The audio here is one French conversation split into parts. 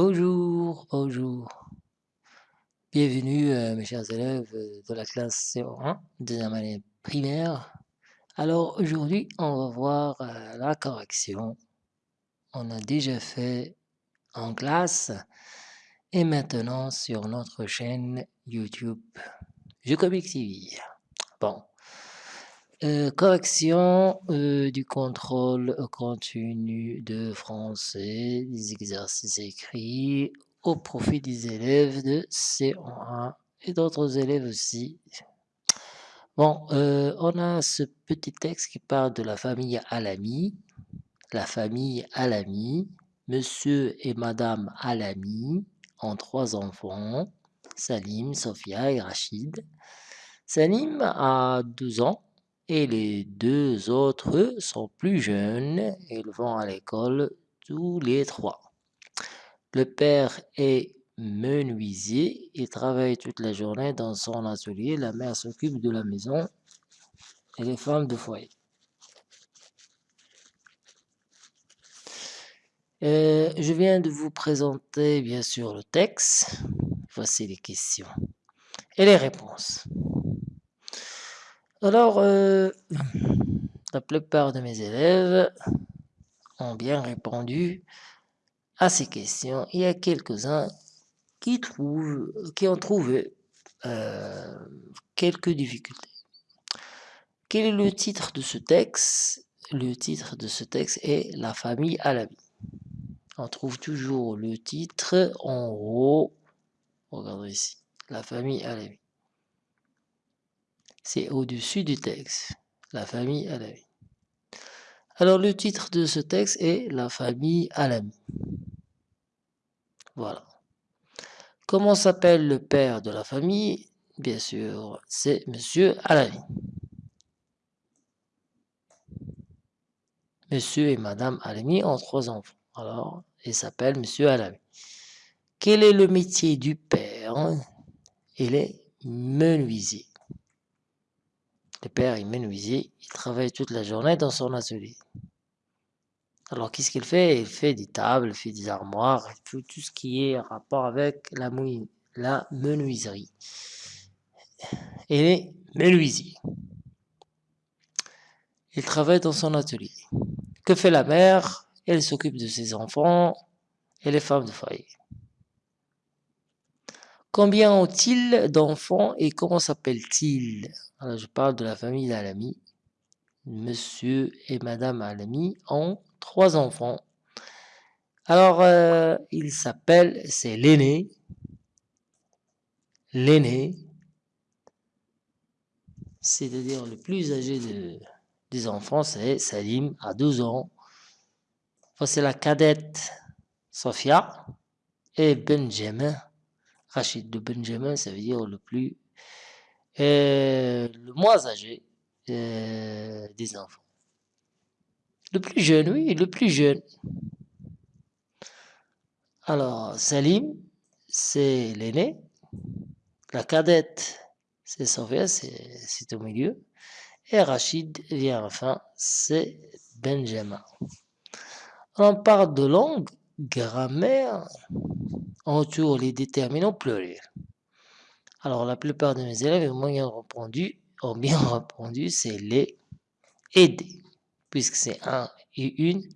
Bonjour, bonjour. Bienvenue euh, mes chers élèves euh, de la classe CO1, deuxième année primaire. Alors aujourd'hui, on va voir euh, la correction. On a déjà fait en classe et maintenant sur notre chaîne YouTube Je Comics TV. Bon. Correction du contrôle continu de français, des exercices écrits au profit des élèves de C1 et d'autres élèves aussi. Bon, euh, on a ce petit texte qui parle de la famille Alami. La famille Alami, monsieur et madame Alami ont trois enfants, Salim, Sophia et Rachid. Salim a 12 ans et les deux autres sont plus jeunes. Ils vont à l'école tous les trois. Le père est menuisier, il travaille toute la journée dans son atelier, la mère s'occupe de la maison et les femmes de foyer. Euh, je viens de vous présenter bien sûr le texte. Voici les questions et les réponses. Alors, euh, la plupart de mes élèves ont bien répondu à ces questions, il y a quelques-uns qui, qui ont trouvé euh, quelques difficultés. Quel est le titre de ce texte? Le titre de ce texte est La famille à la vie. On trouve toujours le titre en haut. Regardez ici. La famille à la vie. C'est au-dessus du texte. La famille à la vie. Alors le titre de ce texte est La famille à l'ami. Voilà. Comment s'appelle le père de la famille? Bien sûr, c'est Monsieur Alami. Monsieur et Madame Alami ont trois enfants. Alors, il s'appelle Monsieur Alami. Quel est le métier du père? Il est menuisier. Le père est menuisier, il travaille toute la journée dans son atelier. Alors, qu'est-ce qu'il fait? Il fait des tables, il fait des armoires, tout, tout ce qui est rapport avec la, la menuiserie. Il est menuisier. Il travaille dans son atelier. Que fait la mère? Elle s'occupe de ses enfants et les femmes de foyer. Combien ont-ils d'enfants et comment s'appellent-ils? Je parle de la famille d'Alami. Monsieur et Madame Alami ont trois enfants. Alors, euh, il s'appelle, c'est l'aîné. L'aîné, c'est-à-dire le plus âgé de, des enfants, c'est Salim, à 12 ans. C'est la cadette, Sophia, et Benjamin. Rachid de Benjamin, ça veut dire le plus, euh, le moins âgé euh, des enfants. Le plus jeune, oui, le plus jeune. Alors, Salim, c'est l'aîné. La cadette, c'est Sophia, c'est au milieu. Et Rachid vient enfin, c'est Benjamin. On parle de langue, grammaire, entoure les déterminants pluriels. Alors, la plupart de mes élèves ont bien répondu, ont bien répondu, c'est les aider puisque c'est un et une,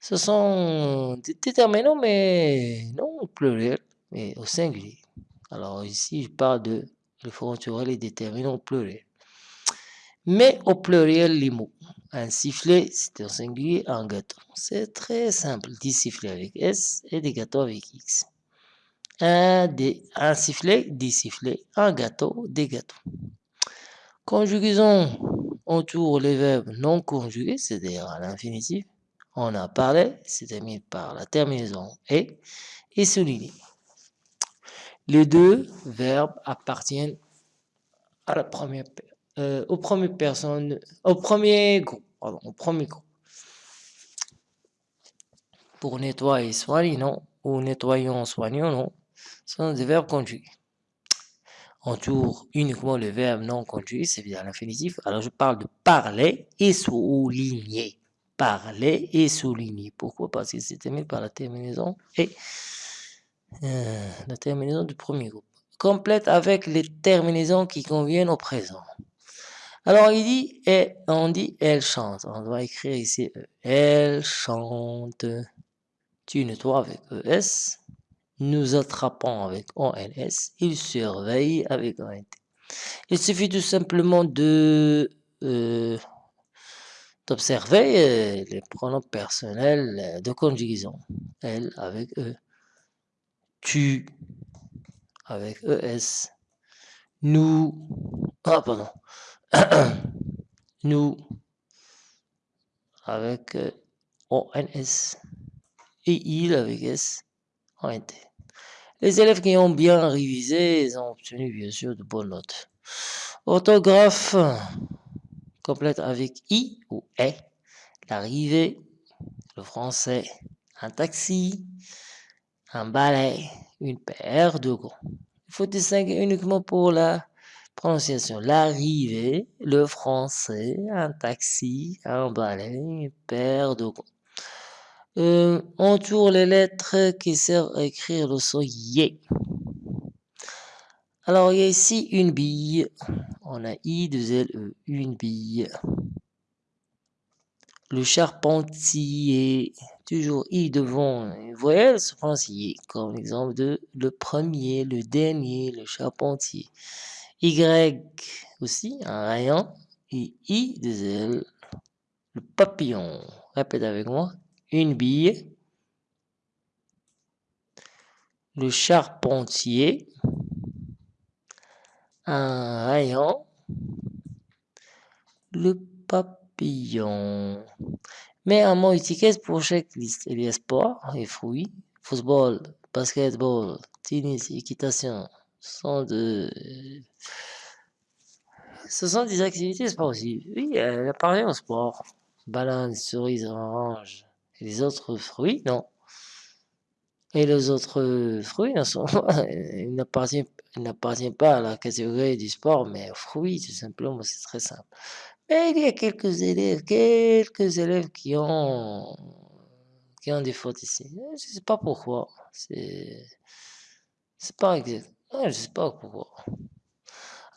ce sont des déterminants, mais non au pluriel, mais au singulier. Alors ici, je parle de le et les déterminants au pluriel. Mais au pluriel, les mots. Un sifflet, c'est un singulier, un gâteau. C'est très simple. Des sifflets avec S et des gâteaux avec X. Un, des, un sifflet, des sifflets, un gâteau, des gâteaux. Conjugaison entoure les verbes non conjugués, c'est-à-dire à, l'infinitif. On a parlé, c'est terminé par la terminaison et, et souligné. Les deux verbes appartiennent à la première, euh, au premier groupe, au premier groupe. Pour nettoyer, soigner, non. Ou nettoyons, soignons, non. Sont des verbes conjugués entoure uniquement le verbe non conjugué, c'est à l'infinitif. Alors je parle de parler et souligner. Parler et souligner. Pourquoi? Parce que c'est terminé par la terminaison et Euh, la terminaison du premier groupe. Complète avec les terminaisons qui conviennent au présent. Alors, il dit, et on dit, elle chante. On doit écrire ici, elle chante. Tu nettoies avec ES. Nous attrapons avec ONS. Il surveille avec ONT. Il suffit tout simplement de euh, d'observer euh, les pronoms personnels euh, de conjugaison. Elle avec E. Tu avec ES. Nous. Ah, pardon. Nous avec ONS. Et il avec S. Les élèves qui ont bien révisé, ont obtenu bien sûr de bonnes notes. Orthographe complète avec I ou E. L'arrivée, le français, un taxi, un balai, une paire de gants. Il faut distinguer uniquement pour la prononciation. L'arrivée, le français, un taxi, un balai, une paire de gants. Euh, les lettres qui servent à écrire le son Y. Alors, il y a ici une bille. On a I, 2 L, E, une bille. Le charpentier, toujours I devant une voyelle, se prononce comme l'exemple de le premier, le dernier, le charpentier. Y aussi, un rayon, et I, 2 L, le papillon. Répète avec moi une bille, le charpentier, un rayon, le papillon. Mais un mot étiquette pour chaque liste. Il y a sport et fruits, football, basketball, tennis, équitation. Ce sont, de... Ce sont des activités sportives. Oui, elle a parlé au sport. Banane, cerise, orange, les autres fruits, non. Et les autres fruits n'appartiennent pas à la catégorie du sport, mais aux fruits, tout simplement, c'est très simple. Mais il y a quelques élèves, qui ont, des fautes ici. Je ne sais pas pourquoi. C'est, pas exact. Je ne sais pas pourquoi.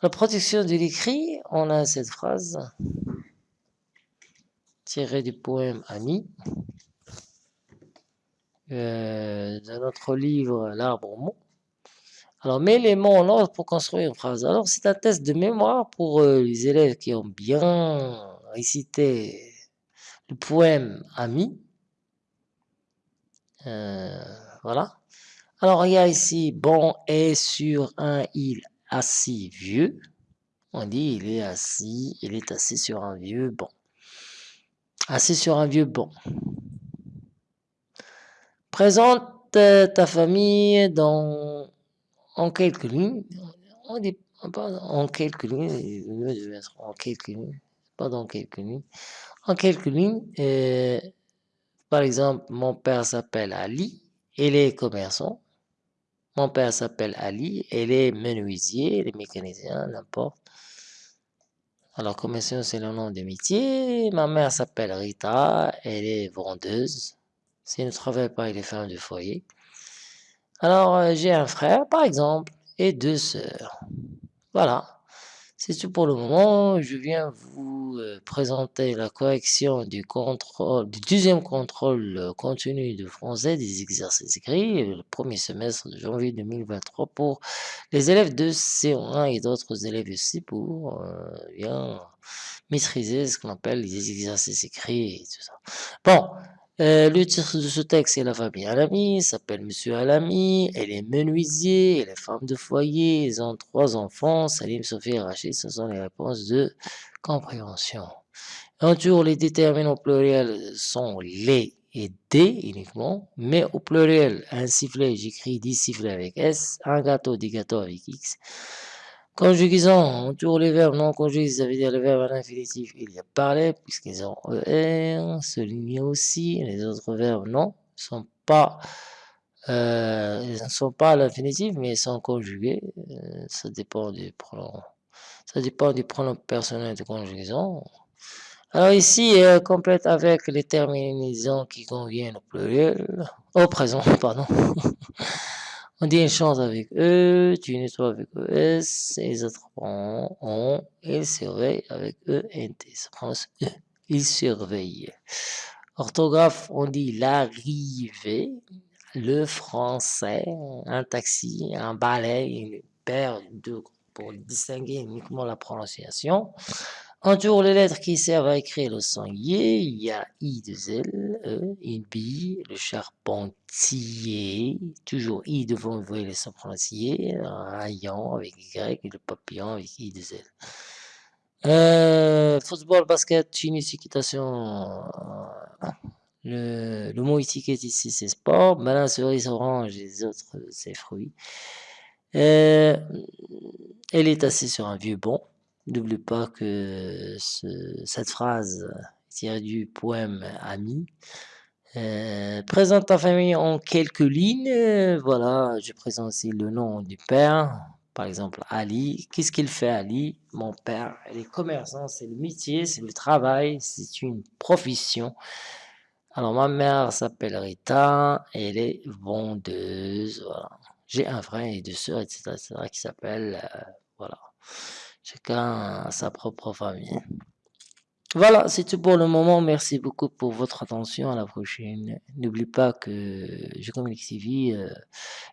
La protection de l'écrit, on a cette phrase tirée du poème Ami. Euh, dans notre livre L'arbre aux mots. Alors, mets les mots en ordre pour construire une phrase. Alors, c'est un test de mémoire pour euh, les élèves qui ont bien récité le poème Ami. Euh, voilà. Alors, il y a ici, bon est sur un île assis vieux. On dit, il est assis, il est assis sur un vieux banc. Assis sur un vieux banc. Présente ta famille dans, en quelques lignes. en quelques lignes, en quelques lignes, pas dans quelques lignes. En quelques lignes, euh, par exemple, mon père s'appelle Ali, il est commerçant. Mon père s'appelle Ali, elle est menuisier, elle est mécanicien, n'importe. Alors, commerçant, c'est le nom de métier. Ma mère s'appelle Rita, elle est vendeuse. S'il ne travaille pas, il est femme de foyer. Alors, euh, j'ai un frère, par exemple, et deux sœurs. Voilà. C'est tout pour le moment. Je viens vous euh, présenter la correction du contrôle, du deuxième contrôle euh, continu de français des exercices écrits, le premier semestre de janvier 2023 pour les élèves de C1 et d'autres élèves aussi pour bien maîtriser ce qu'on appelle les exercices écrits et tout ça. Bon, euh, le titre de ce texte est La famille Alami, s'appelle Monsieur Alami, elle est menuisier, elle est femme de foyer, ils ont trois enfants, Salim, Sophie et Rachid, ce sont les réponses de compréhension. Entour, les déterminants pluriels sont les et des uniquement, mais au pluriel, un sifflet, j'écris 10 sifflets avec S, un gâteau, des gâteaux avec X. Conjugaison, on tourne les verbes non conjugués, ça veut dire le verbe à l'infinitif. Il y a parlé, puisqu'ils ont ER, souligné aussi. Les autres verbes, non, euh, ils ne sont pas à l'infinitif, mais ils sont conjugués. Euh, ça dépend du pronom. Ça dépend du pronom personnel de conjugaison. Alors ici, elle complète avec les terminaisons qui conviennent au pluriel, au présent, pardon. On dit une chance avec E, tu nettoies avec ES, et les autres ont, on, il surveille avec. Ça prononce E. Il surveille. Orthographe, on dit l'arrivée, le français, un taxi, un balai, une paire de pour distinguer uniquement la prononciation. Entoure les lettres qui servent à écrire le sanglier, il y a I de L, E, une bille, le charpentier, toujours I devant, vous voyez les sons prononcés, rayon avec Y, et le papillon avec I de L. Euh, football, basket, tennis, équitation. Le, le mot étiquette ici, c'est sport. Banane, cerise, orange, les autres, c'est fruits. Euh, elle est assise sur un vieux banc. N'oublie pas que ce, cette phrase est tirée du poème Ami. Euh, présente ta famille en quelques lignes. Voilà, je présente aussi le nom du père. Par exemple, Ali. Qu'est-ce qu'il fait, Ali? Mon père, il est commerçant, c'est le métier, c'est le travail, c'est une profession. Alors, ma mère s'appelle Rita, elle est vendeuse. Voilà. J'ai un frère et deux sœurs, etc., etc., qui s'appellent, euh, voilà. Chacun a sa propre famille. Voilà, c'est tout pour le moment. Merci beaucoup pour votre attention. À la prochaine. N'oublie pas que Je Communique TV euh,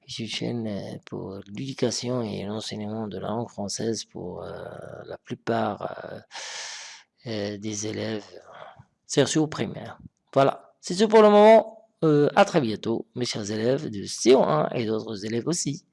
est une chaîne euh, pour l'éducation et l'enseignement de la langue française pour euh, la plupart euh, euh, des élèves, surtout primaire. Voilà, c'est tout pour le moment. Euh, à très bientôt, mes chers élèves de CO1 et d'autres élèves aussi.